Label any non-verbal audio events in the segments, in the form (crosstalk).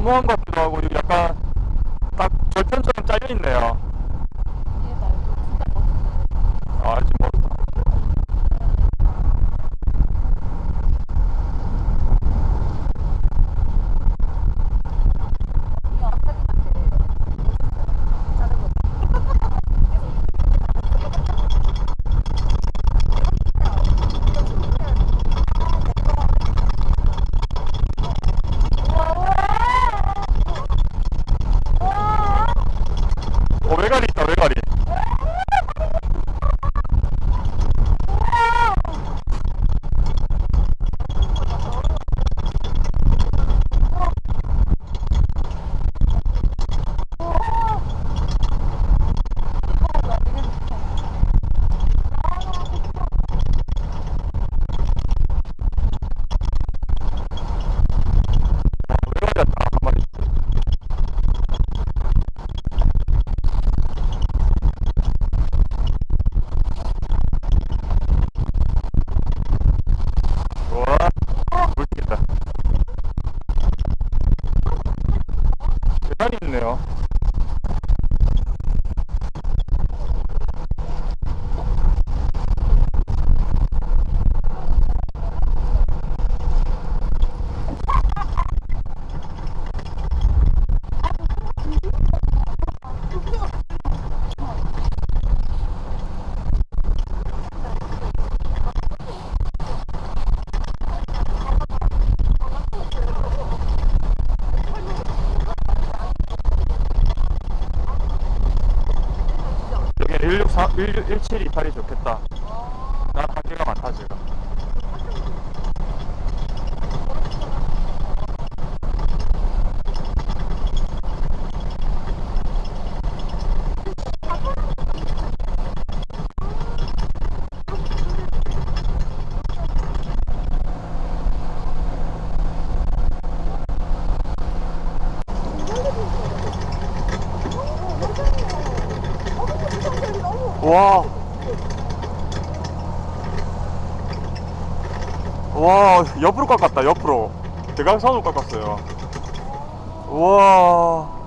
너무한 것 같기도 하고 약간 딱 절편처럼 짜여있네요. 1 7 2 8이 좋겠다. 대각선으로 깎았어요. 우와.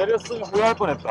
내렸으면 후회할 뻔했다.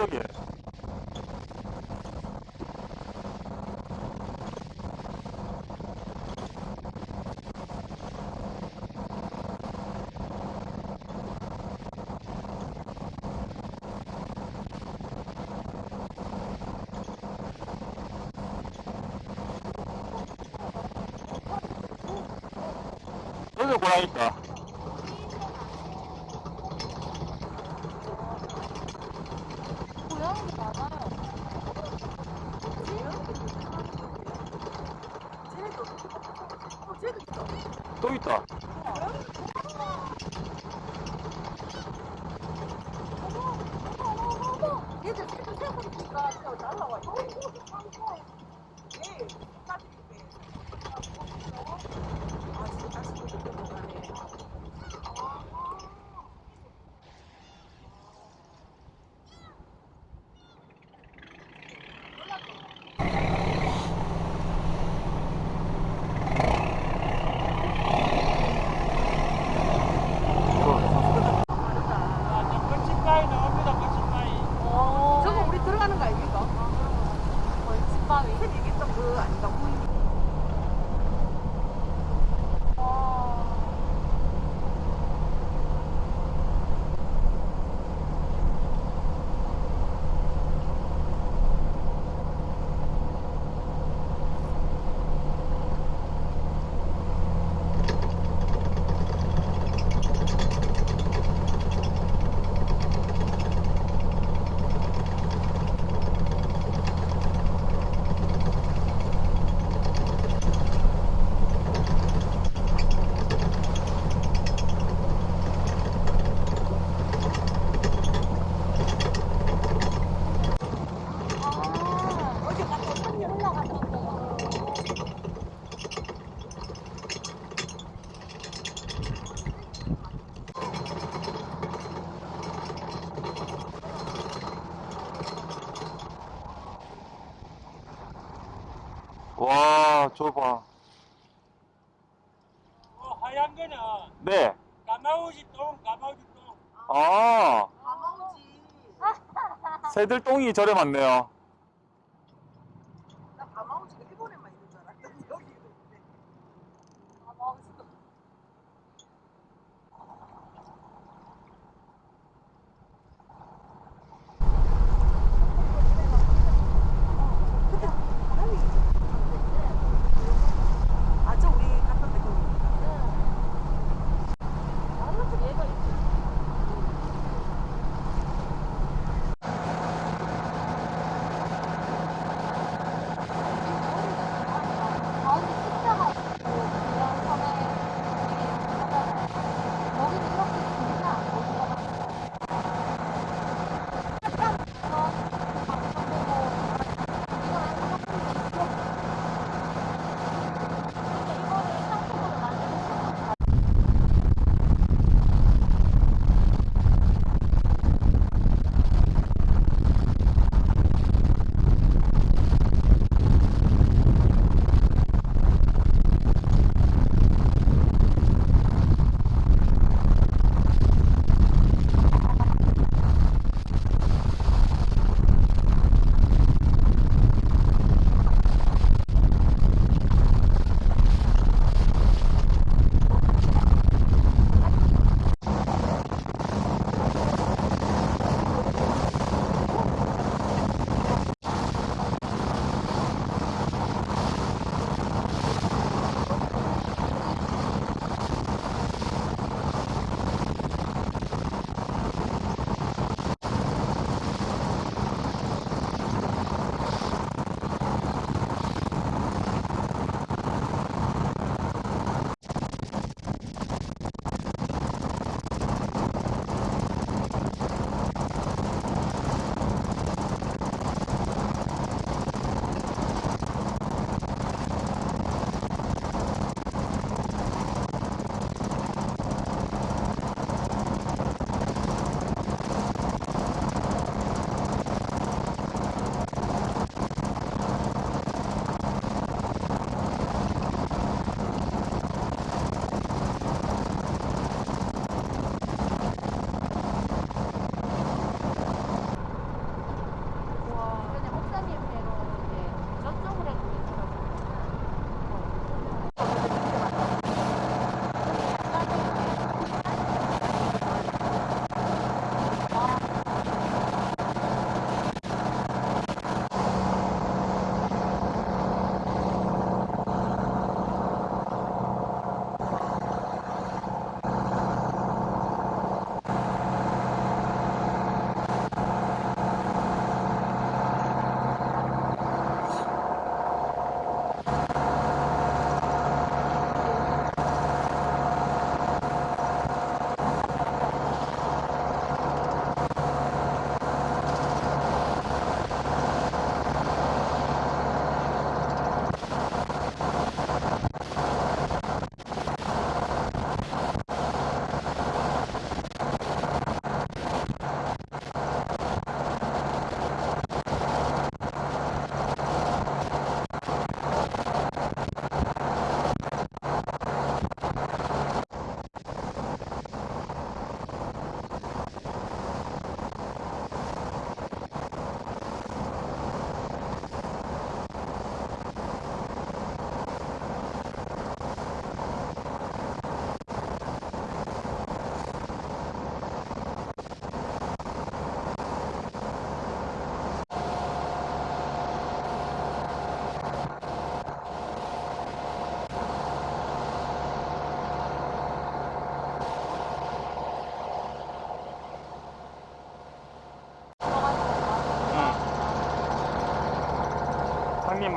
몽환적이에 요. 여기 고 새들똥이 저렴 많네요.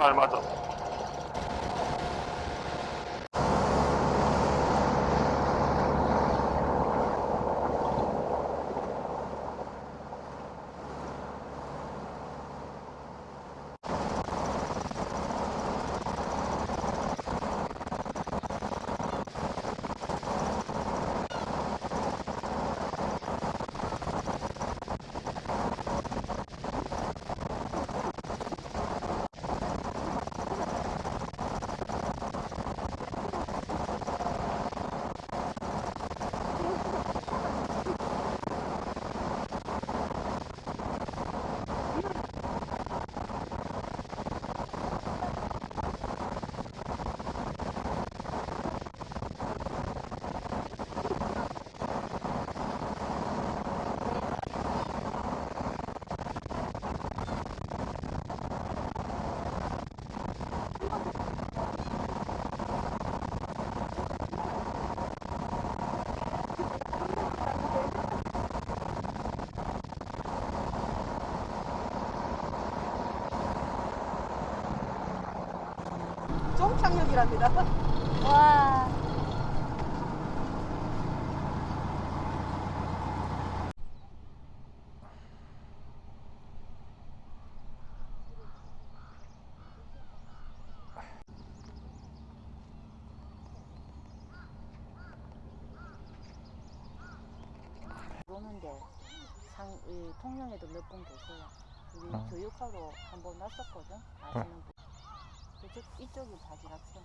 me mató. 100명이랍니다. (laughs) 와. 오는데 상, 이 통영에도 몇번 계세요. 우리 어. 교육하러 한번 왔었거든. 아시는 아. 분. 이쪽, 이쪽이 바지락선.